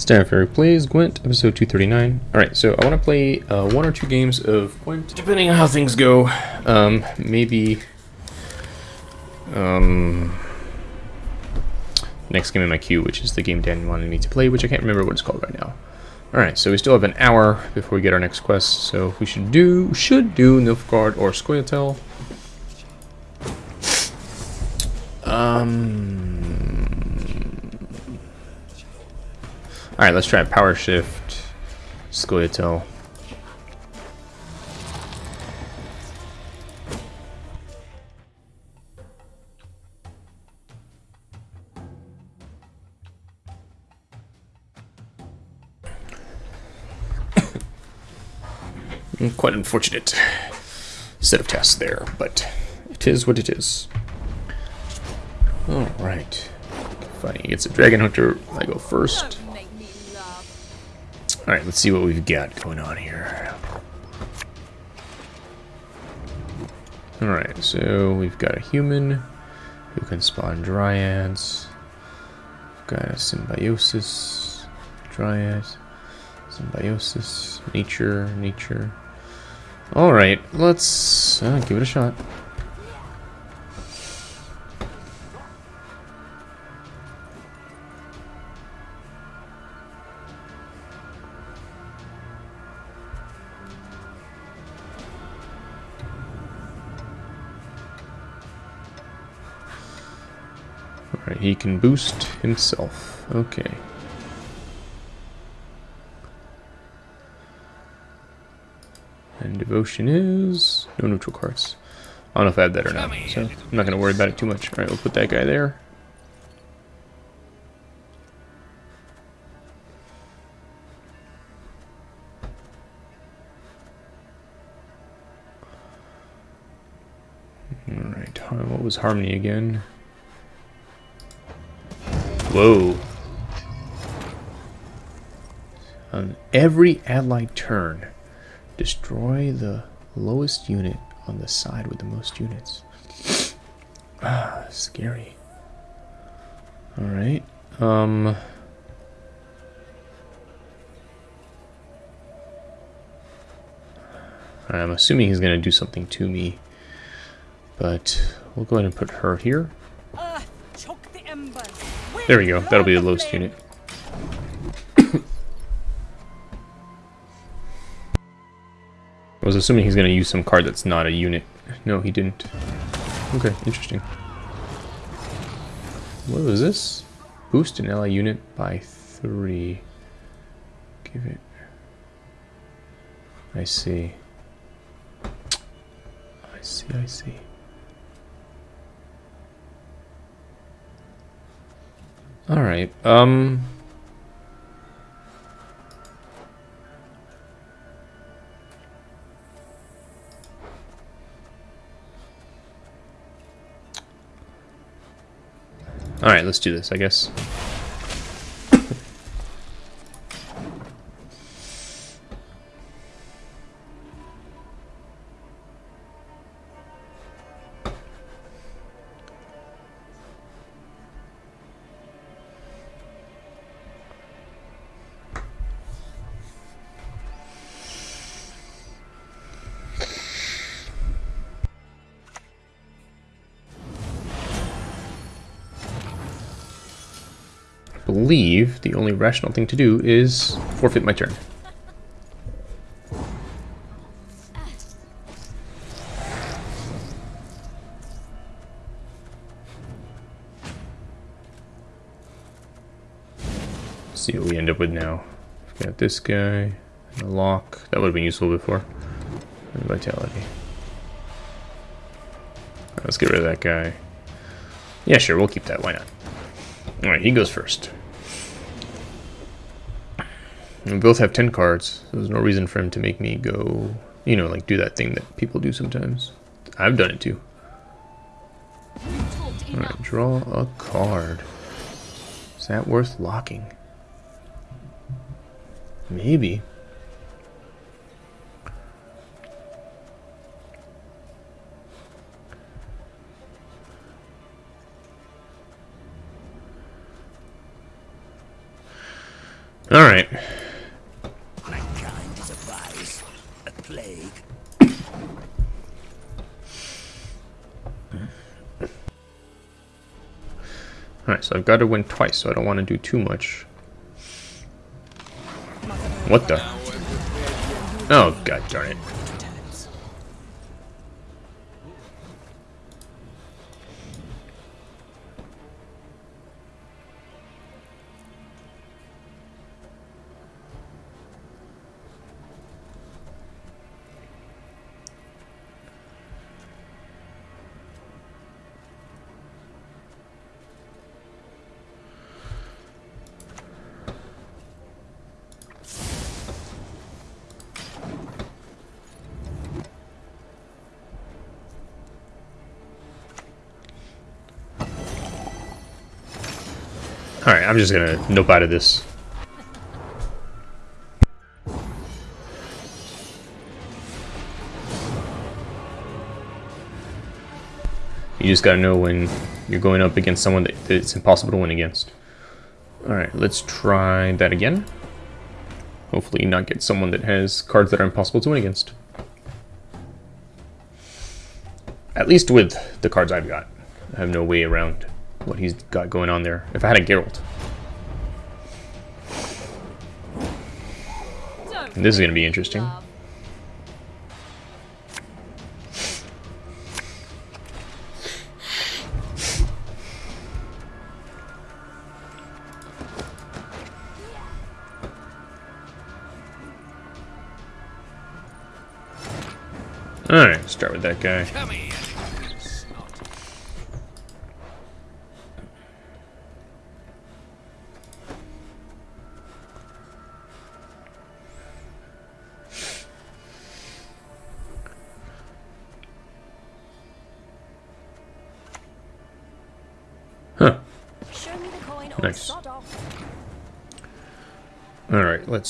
Stanford plays Gwent, episode 239. Alright, so I want to play uh, one or two games of Gwent, depending on how things go. Um, maybe. Um, next game in my queue, which is the game Dan wanted me to play, which I can't remember what it's called right now. Alright, so we still have an hour before we get our next quest, so we should do should do Nilfgaard or Scoia'tael. Um. Alright, let's try power shift Scoia'tael. Quite unfortunate set of tasks there, but it is what it is. Alright. Fighting against a dragon hunter, I go first. Alright, let's see what we've got going on here. Alright, so we've got a human who can spawn dryads. We've got a symbiosis, dryad, symbiosis, nature, nature. Alright, let's uh, give it a shot. Alright, he can boost himself. Okay. And devotion is no neutral cards. I don't know if I have that or not, so I'm not going to worry about it too much. Alright, we'll put that guy there. Alright, what was Harmony again? Whoa. On every allied turn, destroy the lowest unit on the side with the most units. ah, scary. Alright. Um... I'm assuming he's going to do something to me. But we'll go ahead and put her here. There we go. That'll be the lowest unit. I was assuming he's going to use some card that's not a unit. No, he didn't. Okay, interesting. What was this? Boost an ally unit by three. Give it... I see. I see, I see. Alright, um... Alright, let's do this, I guess. Believe the only rational thing to do is forfeit my turn. see what we end up with now. We've got this guy, and a lock. That would have been useful before. And vitality. Let's get rid of that guy. Yeah, sure, we'll keep that. Why not? Alright, he goes first. We both have 10 cards, so there's no reason for him to make me go, you know, like do that thing that people do sometimes. I've done it too. Alright, draw a card. Is that worth locking? Maybe. Alright. I've got to win twice, so I don't want to do too much. What the? Oh, god darn it. Alright, I'm just gonna nope out of this. You just gotta know when you're going up against someone that, it's impossible to win against. Alright, let's try that again. Hopefully not get someone that has cards that are impossible to win against. At least with the cards I've got. I have no way around what he's got going on there. If I had a Geralt. This is going to be interesting. Alright, start with that guy.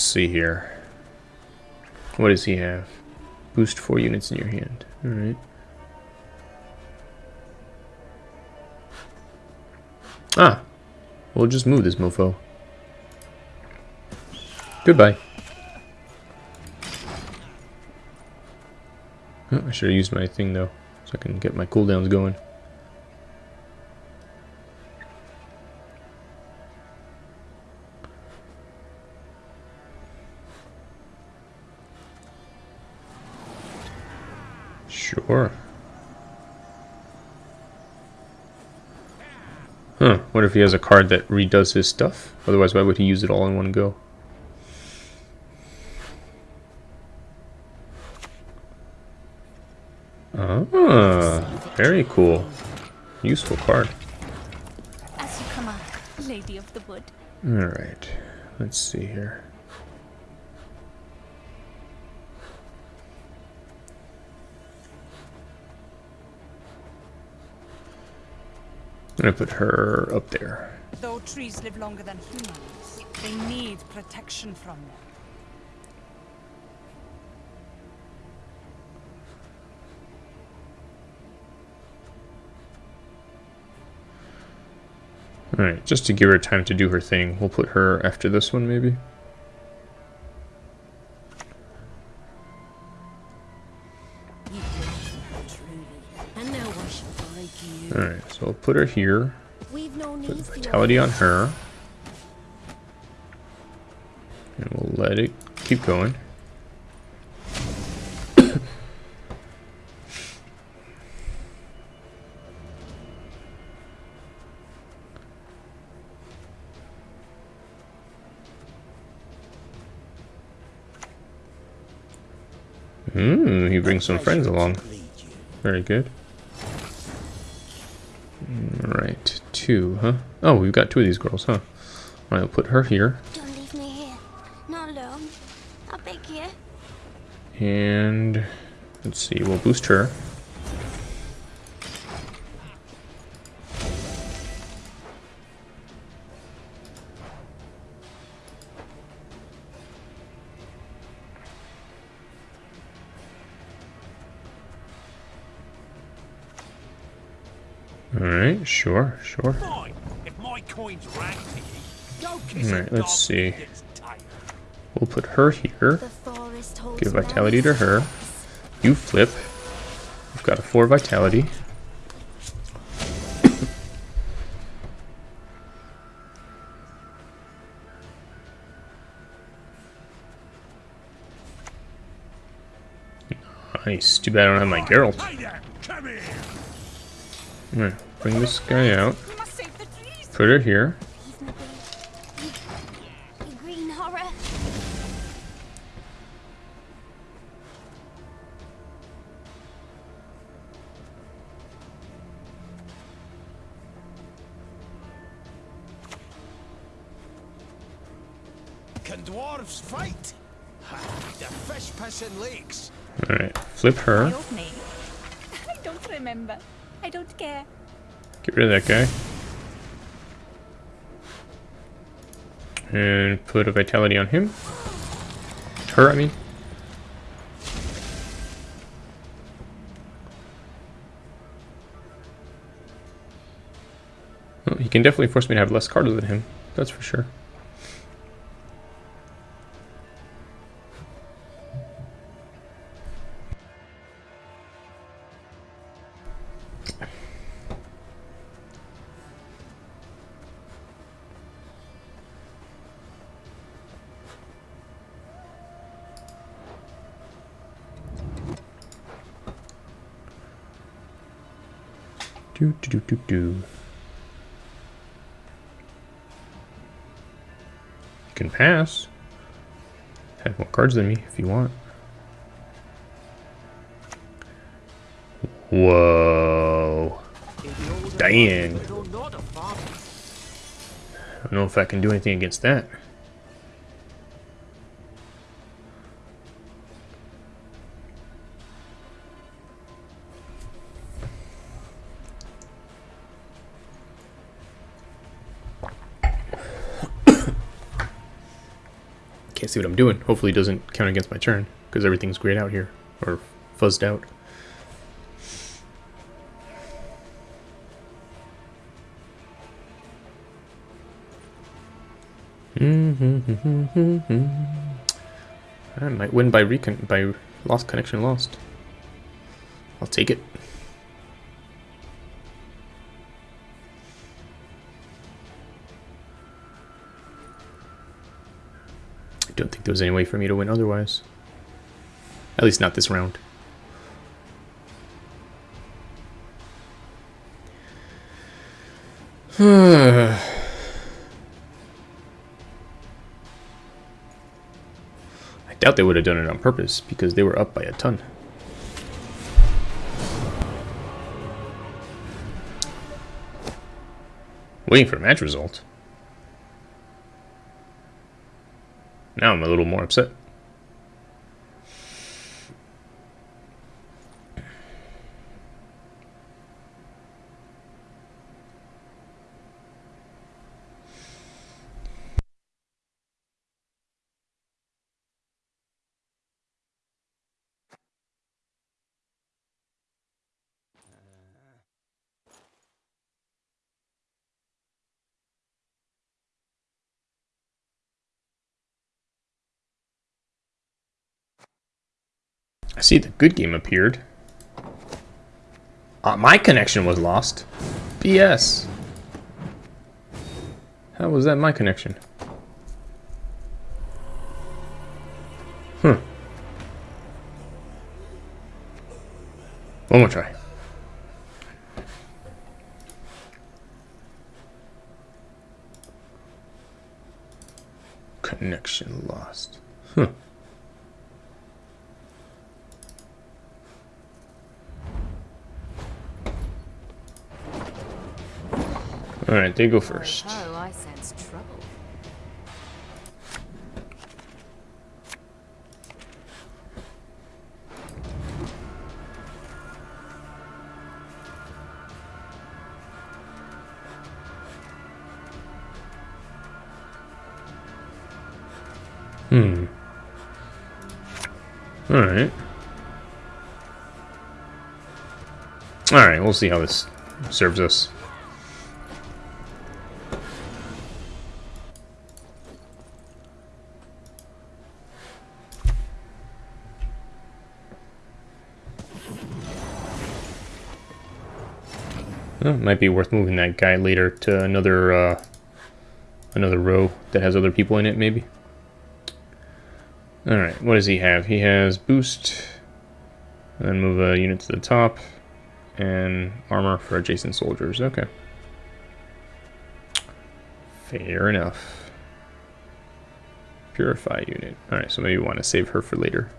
Let's see here. What does he have? Boost 4 units in your hand. Alright. Ah! We'll just move this mofo. Goodbye. Oh, I should have used my thing though, so I can get my cooldowns going. If he has a card that redoes his stuff? Otherwise, why would he use it all in one go? Ah, very cool. Useful card. As you command, Lady of the Wood. Alright, let's see here. Gonna put her up there. Though trees live longer than humans, they need protection from them. Alright, just to give her time to do her thing, we'll put her after this one maybe. I'll put her here. Put vitality on her. And we'll let it keep going. Hmm, he brings some friends along. Very good. Two, huh? Oh, we've got two of these girls, huh? Alright, I'll put her here. Don't leave me here. Not alone. I beg you. And let's see, we'll boost her. Alright, sure, sure. Fine. If my coins rang to you, go kiss Alright, let's see. with its tail. We'll put her here. The forest holds Give vitality to her. You flip. We've got a 4 vitality. nice. Too bad I don't have my Geralt. Hi there, come here. Alright, bring this guy out. We must save the trees. Put her here. Reasonably. You, you green horror. Can dwarves fight? The fish pissing lakes. Alright, flip her. Rid of that guy. And put a vitality on him. Her, I mean. Well, he can definitely force me to have less cards than him. That's for sure. Do. You can pass. Have more cards than me if you want. Whoa. Dang. I don't know if I can do anything against that. Can't see what I'm doing. Hopefully it doesn't count against my turn, because everything's grayed out here, or fuzzed out. I might win by recon by lost connection lost. I'll take it. Don't think there was any way for me to win otherwise. At least not this round. I doubt they would have done it on purpose because they were up by a ton. Waiting for a match result. Now I'm a little more upset. I see the good game appeared. Uh, my connection was lost. BS. How was that my connection? Hmm. One more try. Connection lost. Huh. Alright, they go first. Oh, I sense trouble. Hmm. Alright. Alright, we'll see how this serves us. Well, might be worth moving that guy later to another uh, another row that has other people in it, maybe. Alright, what does he have? He has boost, and then move a unit to the top, and armor for adjacent soldiers. Okay. Fair enough. Purify unit. Alright, so maybe we want to save her for later.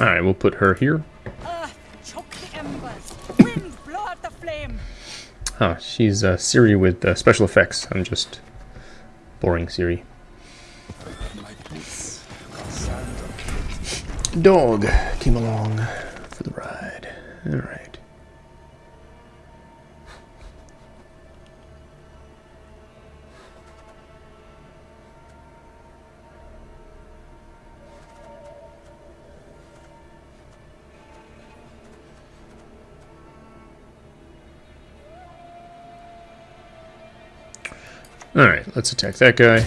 Alright, we'll put her here. Earth, choke the embers. Wind, blow out the flame. Huh, she's uh, Ciri with uh, special effects. I'm just boring Ciri. Dog came along for the ride. Alright. Alright, let's attack that guy.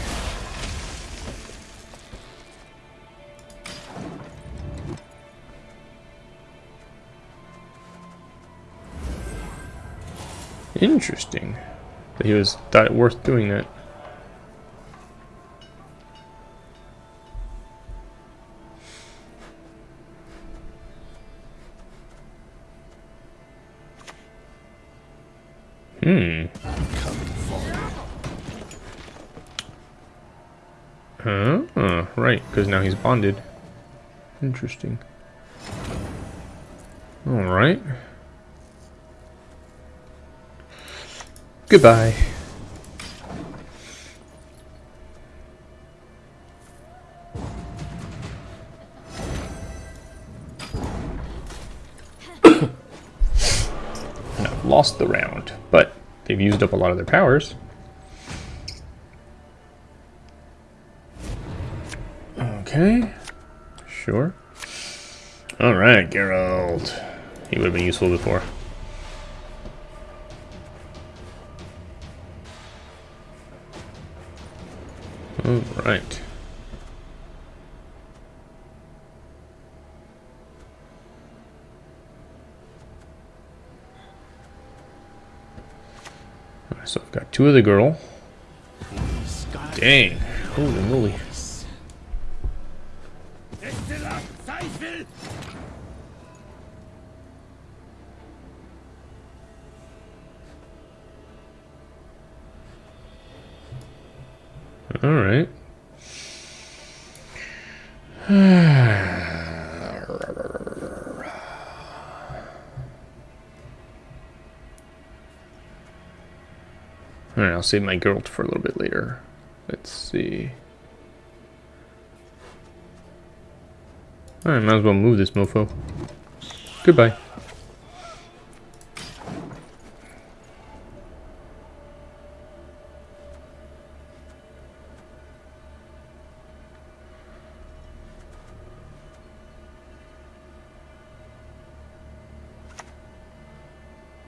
Interesting. That he was thought it worth doing that. Now he's bonded. Interesting. Alright. Goodbye. and I've lost the round, but they've used up a lot of their powers. Okay. Sure. Alright, Geralt. He would have been useful before. Alright. So I've got two of the girl. Dang. Holy moly. Alright. Alright, I'll save my girl for a little bit later. Let's see. Alright, might as well move this mofo. Goodbye.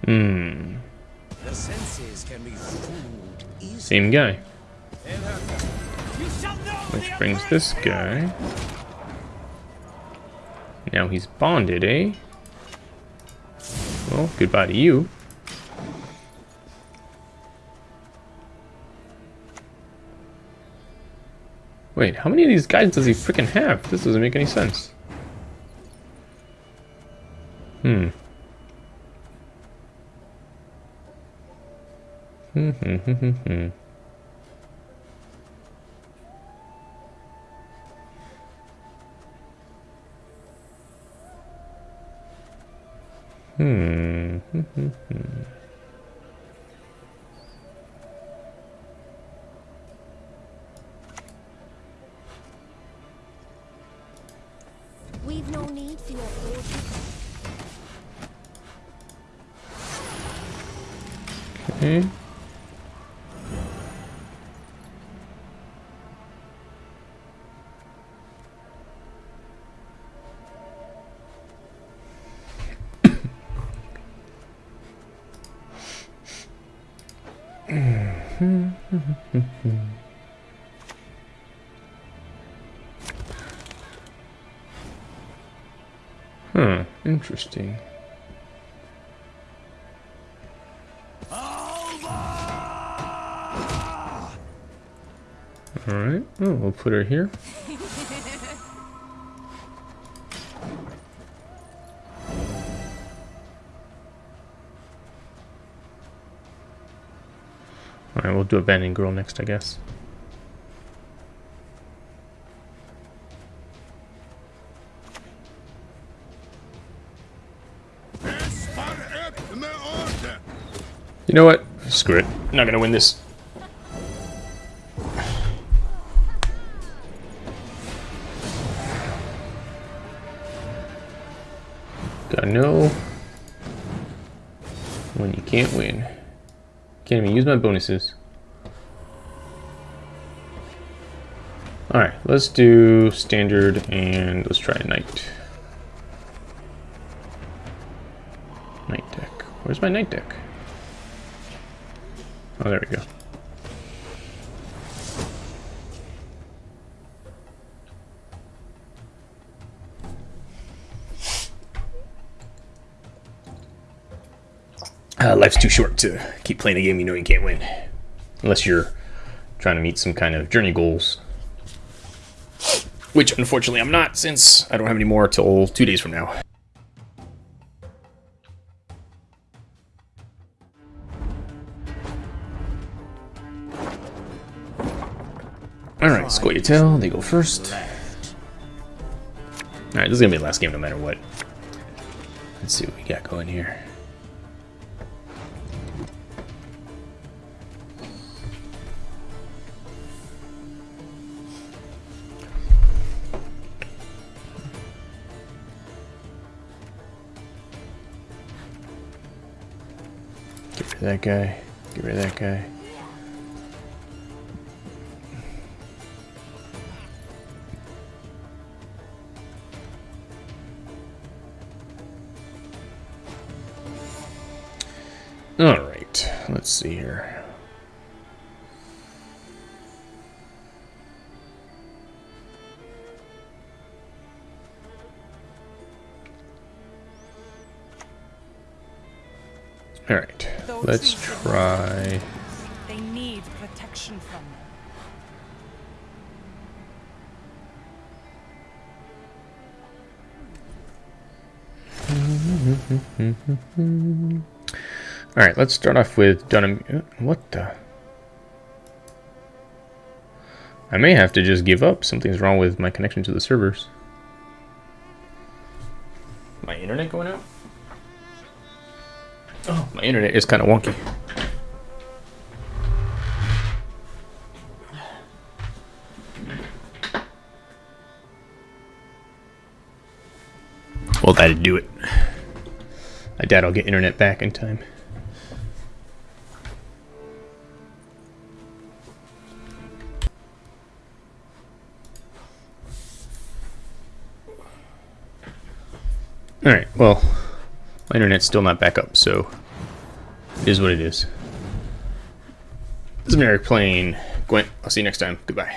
Hmm. The senses can be fooled easily. Same guy. You shall know Which brings this guy. Now he's bonded, eh? Well, goodbye to you. Wait, how many of these guys does he freaking have? This doesn't make any sense. Hmm. Hmm, hmm, hmm, hmm, hmm. Hmm. hmm, hmm, hmm. Hmm, interesting. Alright, oh, we'll put her here. Alright, we'll do Abandoned Girl next, I guess. You know what? Screw it. I'm not gonna win this. Gotta know when you can't win. Can't even use my bonuses. Alright, let's do standard and let's try knight. Knight deck. Where's my knight deck? Oh, there we go. Uh, life's too short to keep playing a game you know you can't win. Unless you're trying to meet some kind of journey goals. Which, unfortunately, I'm not, since I don't have any more till two days from now. Alright, Scoia'tael, they go first. Alright, this is gonna be the last game no matter what. Let's see what we got going here. Get rid of that guy. Get rid of that guy. Alright, let's see here. Alright, Those let's who did not try... They need protection from them. Alright, let's start off with Dunham... What the... I may have to just give up. Something's wrong with my connection to the servers. My internet going out? Oh, my internet is kind of wonky. Well, that'd do it. I doubt I'll get internet back in time. Alright, well, my internet's still not back up, so it is what it is. This is Merrick playing Gwent. I'll see you next time. Goodbye.